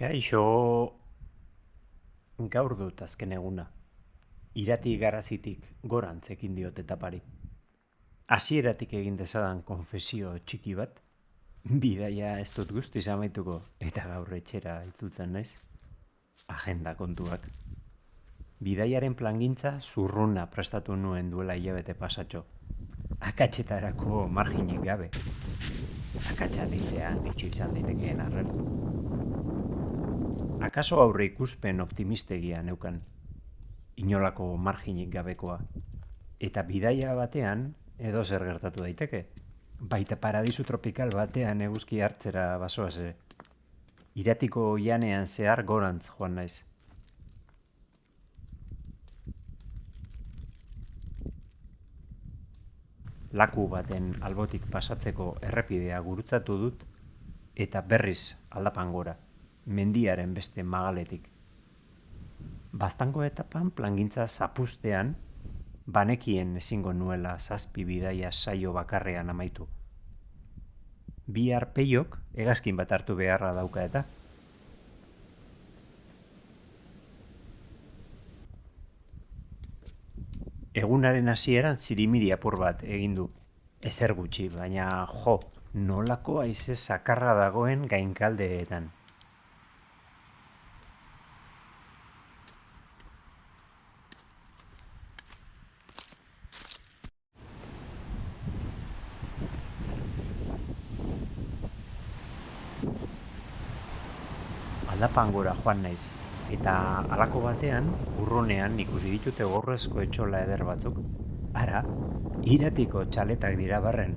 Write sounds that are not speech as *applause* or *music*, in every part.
Kaixo, gaur dut azken eguna. Irati garazitik gorantz ekin diot etapari. Hasieratik egin dezadan konfesio txiki bat, bidaia ez dut guztiz amaituko eta gaur etxera itutzen naiz. Agenda kontuak. Bidaiaren plangintza zurruna prestatu nuen duela hilabete pasatxo. Akatxetarako marginik gabe. Akatsa ditzea ditxu izan ditekeen arren. Akaso aurre ikuspen optimistegia neukan. Inolako marginik gabekoa. Eta bidaia batean edo zer gertatu daiteke. Baita paradisu tropikal batean eguzki hartzera basoaz Iratiko janean zehar gorantz joan naiz. Laku baten albotik pasatzeko errepidea gurutzatu dut eta berriz aldapan gora, mendiaren beste magaletik. Bastango etapan plangintza zapustean, banekien ezingo nuela zazpi bidaia saio bakarrean amaitu. Bi arpeiok egazkin bat hartu beharra dauka eta. Egunaren hasieran zirimiri apur bat egin du. Ezer gutxi, baina jo, nolako haize zakarra dagoen gainkaldeetan. Aldapangora joan naiz, eta halako batean, urrunean ikusi ditute gorrezko etxola eder batzuk. Ara, iratiko txaletak dira barren.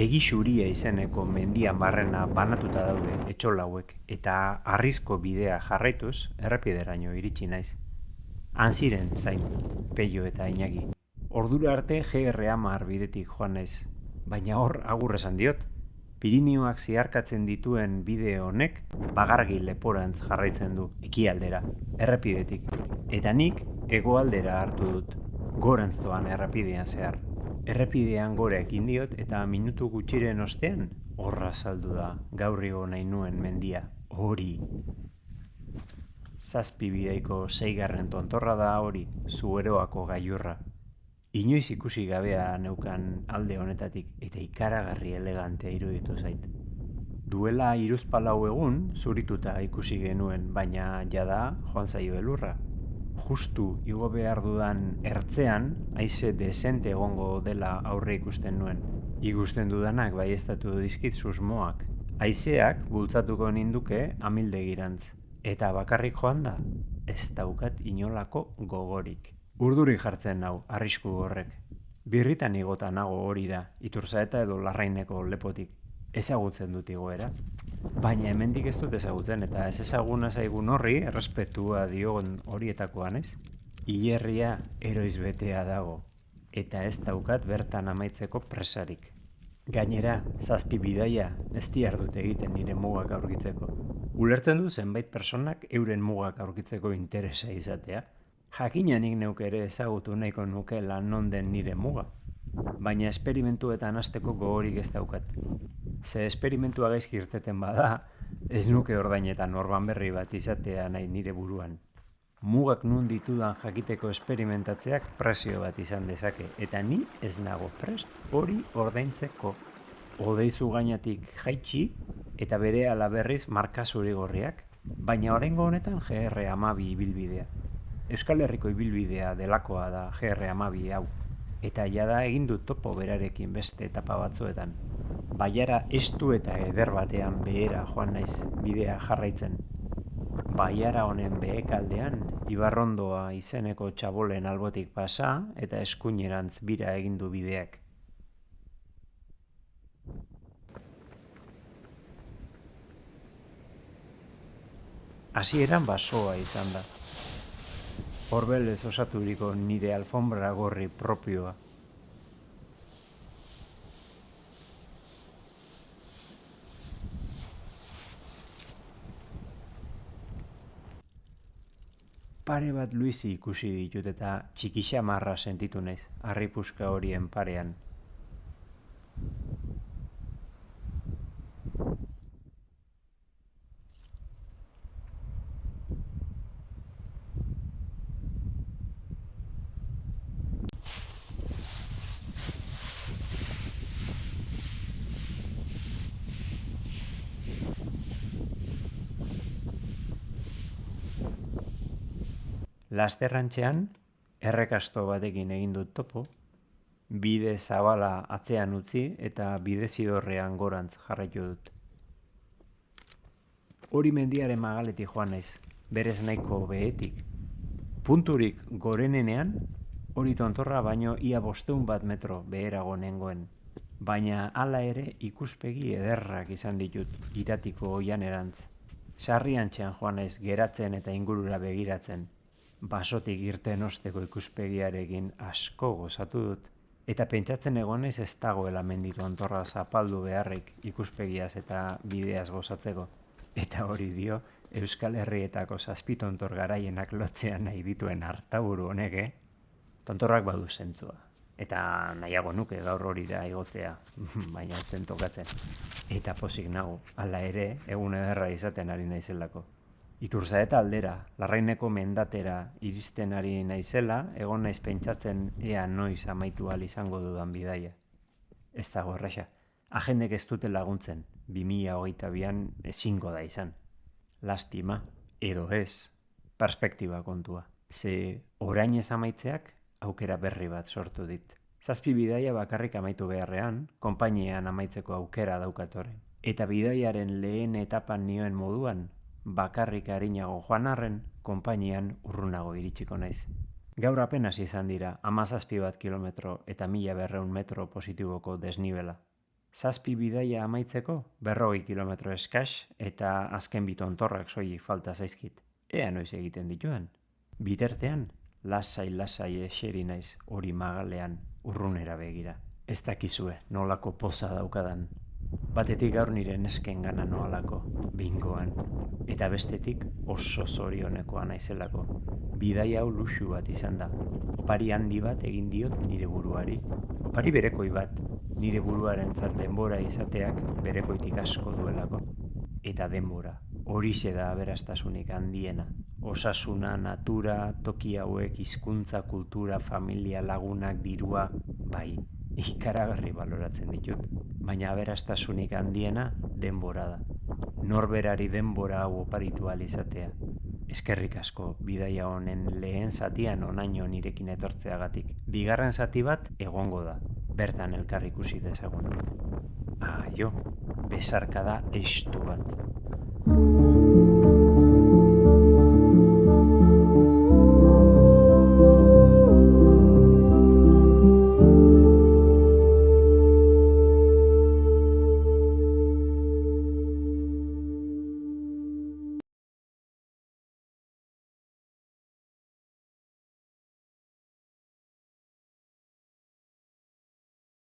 Egi xuria izeneko mendian barrena banatuta daude etxola hauek, eta arrizko bidea jarraituz errepideraino iritsi naiz. Han ziren zain, peio eta inagi. Ordura arte GR amar bidetik joan naiz, baina hor agur esan diot. Pirinioak ziarkatzen dituen bide honek bagargi leporantz jarraitzen du ekialdera, errepidetik. Eta nik hegoaldera hartu dut, gorantz doan errepidean zehar. Errepidean gore ekin diot eta minutu gutxiren ostean horra saldu da gaurri nahi nuen mendia, hori. Zazpi bideiko zeigarren tontorra da hori, zueroako gaiurra. Inoiz ikusi gabea neukan alde honetatik eta ikaragarri elegantea iruditu zait. Duela iruzpalau egun zurituta ikusi genuen, baina jada joan zaio elurra. Justu igo behar dudan ertzean, haize desente egongo dela aurre ikusten nuen. Igusten dudanak bai estatu dizkit susmoak. Haizeak bultzatuko ninduke amildegirantz. Eta bakarrik joan da, ez daukat inolako gogorik. Urduri jartzen nau, arrisku horrek. Birritan igota nago hori da, iturza eta edo larraineko lepotik. Ezagutzen dut igoera. Baina hemendik ez dut ezagutzen eta ez ezaguna zaigun horri errespetua diogon horietakoan ez. Ilerria eroiz betea dago eta ez daukat bertan amaitzeko presarik. Gainera, zazpi bidaia ez dut egiten nire mugak aurkitzeko. Ulertzen du zenbait personak euren mugak aurkitzeko interesa izatea, Jakinanik neuke ere ezagutu nahiko nuke lan non den nire muga. Baina esperimentuetan hasteko gogorik ez daukat. Ze esperimentua gaizki irteten bada, ez nuke ordainetan orban berri bat izatea nahi nire buruan. Mugak nun ditudan jakiteko esperimentatzeak presio bat izan dezake, eta ni ez nago prest hori ordaintzeko. Odeizu gainatik jaitsi eta bere alaberriz marka zuri gorriak, baina orengo honetan GR amabi ibilbidea. Euskal Herriko ibilbidea delakoa da GR amabi hau, eta jada egin dut topo berarekin beste etapa batzuetan. Baiara estu eta eder batean behera joan naiz bidea jarraitzen. Baiara honen behekaldean, Ibarrondoa izeneko txabolen albotik pasa eta eskuinerantz bira egin du bideak. Hasieran basoa izan da horbelez osaturiko nire alfombra gorri propioa. Pare bat luizi ikusi ditut eta txikixa marra sentitu naiz, harripuska horien parean. Lasterrantxean, errekasto batekin egin dut topo, bide zabala atzean utzi eta bide zidorrean gorantz jarraitu dut. Hori mendiaren magaletik joan naiz, berez nahiko behetik. Punturik gorenenean, hori tontorra baino ia bosteun bat metro beherago nengoen. Baina hala ere ikuspegi ederrak izan ditut iratiko oian erantz. Sarrian txean joan naiz geratzen eta ingurura begiratzen. Basotik irten osteko ikuspegiarekin asko gozatu dut. Eta pentsatzen egonez ez dagoela menditu ontorra zapaldu beharrik ikuspegiaz eta bideaz gozatzeko. Eta hori dio, Euskal Herrietako zazpitontor garaienak lotzean nahi dituen hartaburu honek, eh? Tontorrak badu zentzua. Eta nahiago nuke gaur hori da igotzea, *laughs* baina zen tokatzen. Eta posik nago, hala ere, egun ederra izaten ari naizelako. Iturza eta aldera, larraineko mendatera iristen ari naizela, egon naiz pentsatzen ea noiz amaitu al izango dudan bidaia. Ez dago erraxa, agendek ez dute laguntzen, 2008 bian ezingo da izan. Lastima, edo ez, perspektiba kontua. Ze orain ez amaitzeak, aukera berri bat sortu dit. Zazpi bidaia bakarrik amaitu beharrean, konpainian amaitzeko aukera daukatoren. Eta bidaiaren lehen etapan nioen moduan, bakarrik harinago joan arren, konpainian urrunago iritsiko naiz. Gaur apenas izan dira, amazazpi bat kilometro eta mila berreun metro positiboko desnibela. Zazpi bidaia amaitzeko, berrogei kilometro eskas eta azken bitontorrak soilik falta zaizkit. Ea noiz egiten dituen. Bitertean, lasai-lasai eseri naiz hori magalean urrunera begira. Ez dakizue nolako poza daukadan Batetik gaur nire nesken gana noalako, bingoan, eta bestetik oso zorionekoa naizelako. Bidai hau luxu bat izan da. Opari handi bat egin diot nire buruari. Opari berekoi bat, nire buruaren denbora izateak berekoitik asko duelako. Eta denbora, hori da aberastasunik handiena. Osasuna, natura, toki hauek, hizkuntza, kultura, familia, lagunak, dirua, bai, ikaragarri baloratzen ditut, baina aberastasunik handiena denbora da. Norberari denbora hau oparitu izatea. Eskerrik asko bidaia honen lehen zatian onaino nirekin etortzeagatik. Bigarren zati bat egongo da, bertan elkar ikusi dezagun. Ah, jo, besarka da estu bat.